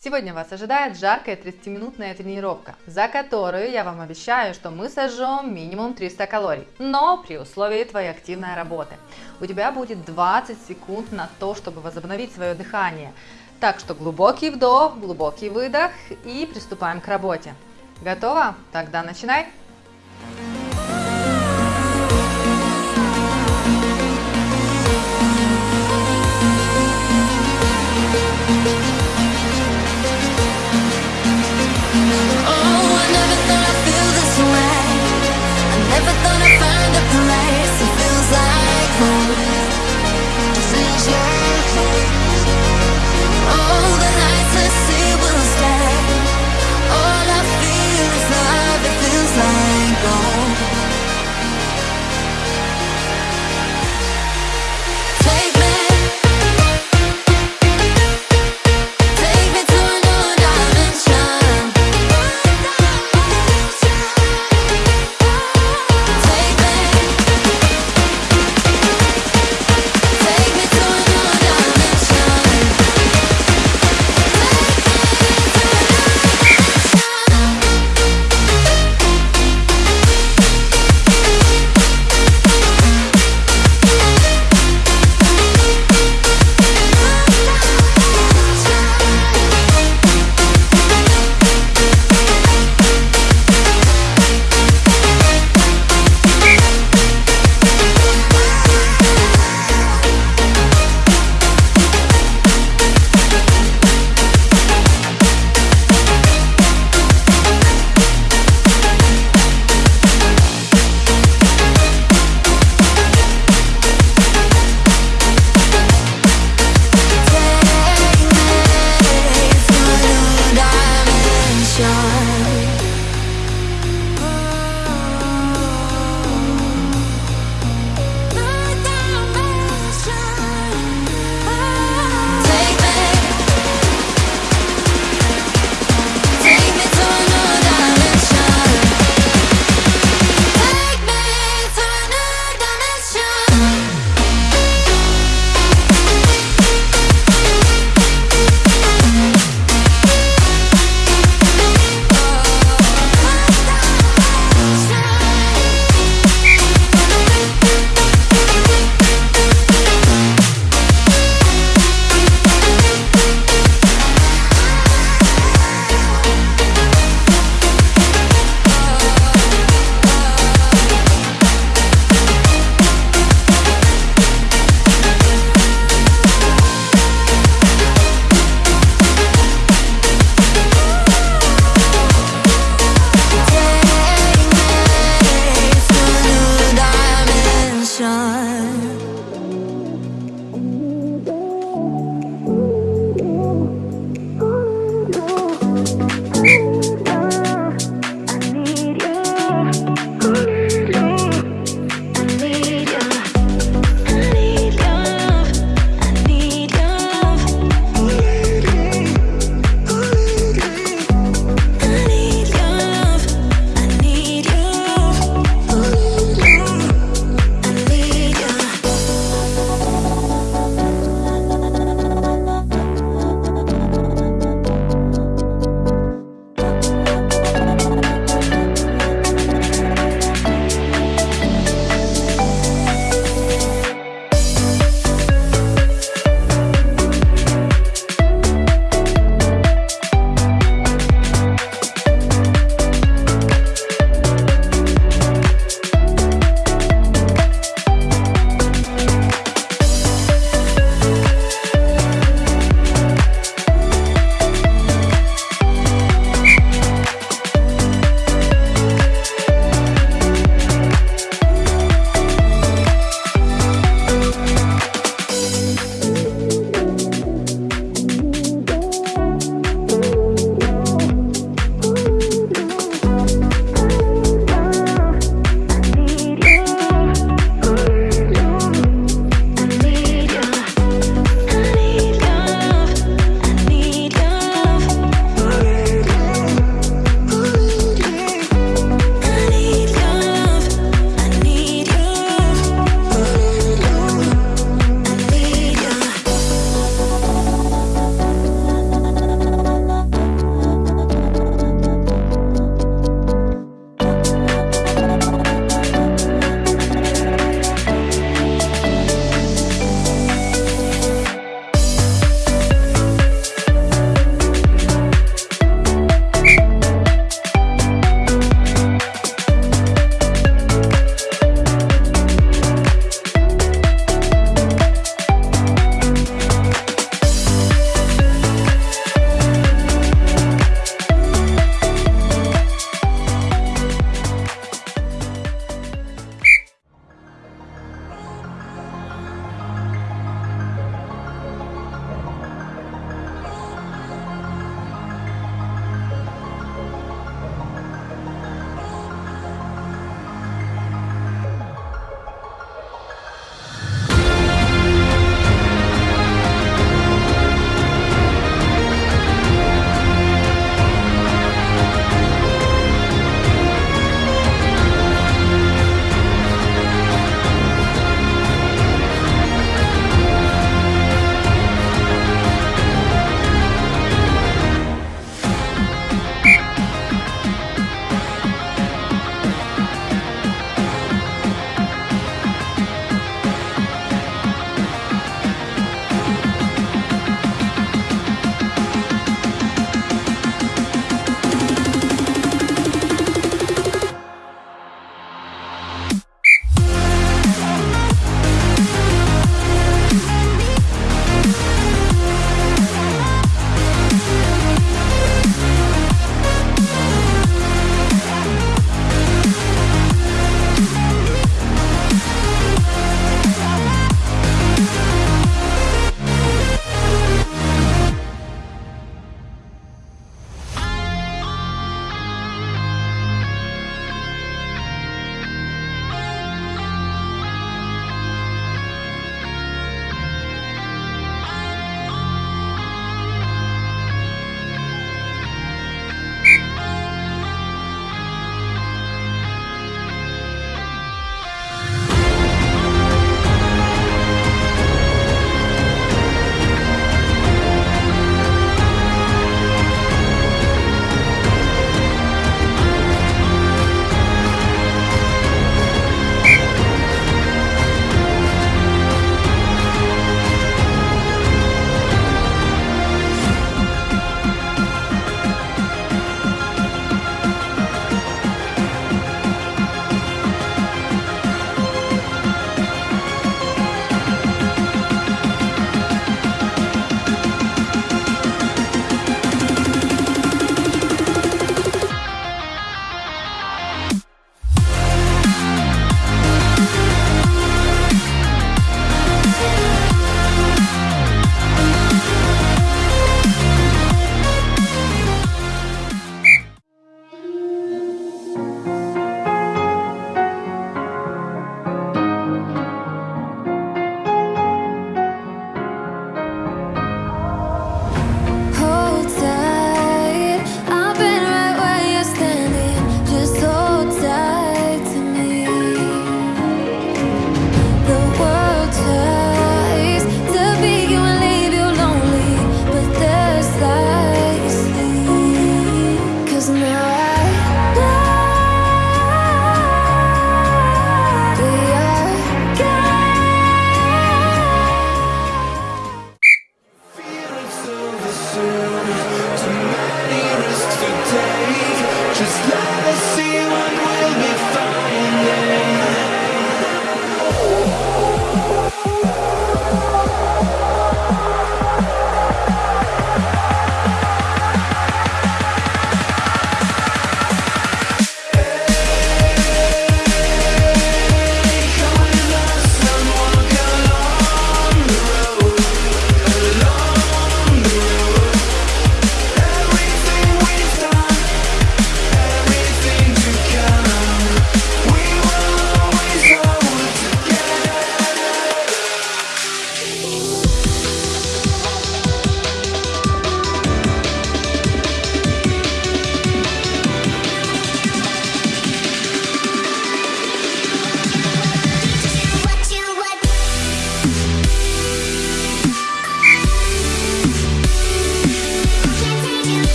Сегодня вас ожидает жаркая 30-минутная тренировка, за которую я вам обещаю, что мы сожжем минимум 300 калорий, но при условии твоей активной работы. У тебя будет 20 секунд на то, чтобы возобновить свое дыхание. Так что глубокий вдох, глубокий выдох и приступаем к работе. Готово? Тогда начинай!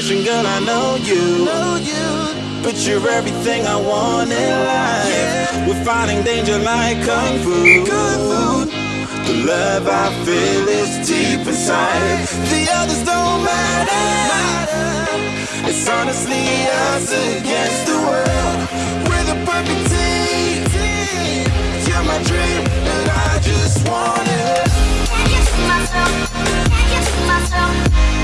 The attention, girl, I know you. Know you. But you're everything I want in life. Yeah. We're fighting danger like kung fu. Kung fu. The love I feel is deep inside. The others don't matter. It's honestly us against the world. We're the perfect team. You're my dream, and I just want it. Can't get to myself. Can't get to myself.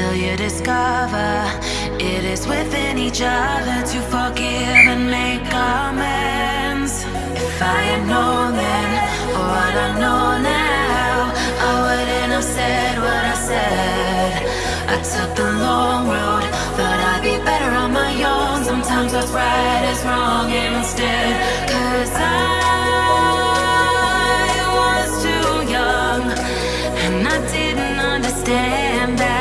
Till you discover it is within each other to forgive and make amends. If I had known then what I know now, I wouldn't have said what I said. I took the long road, thought I'd be better on my own. Sometimes what's right is wrong instead. Cause I was too young and I didn't understand that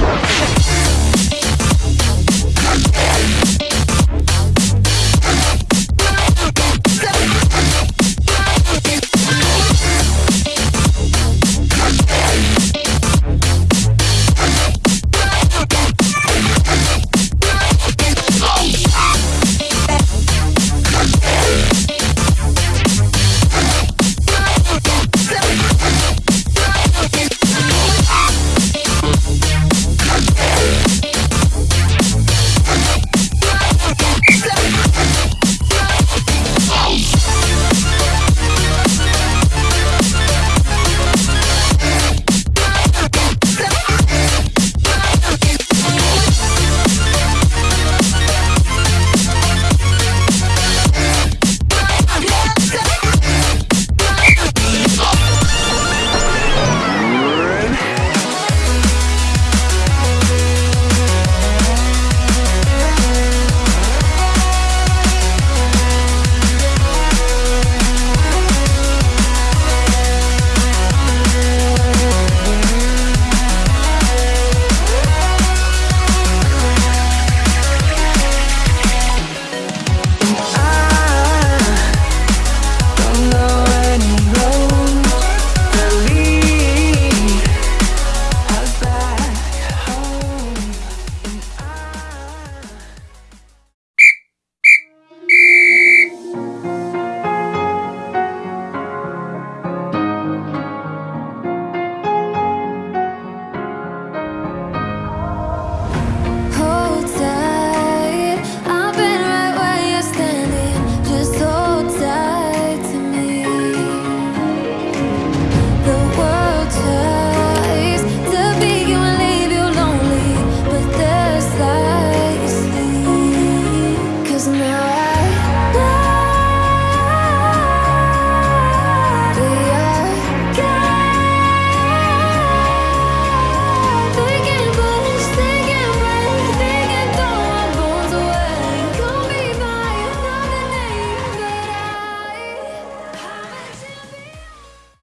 Let's go.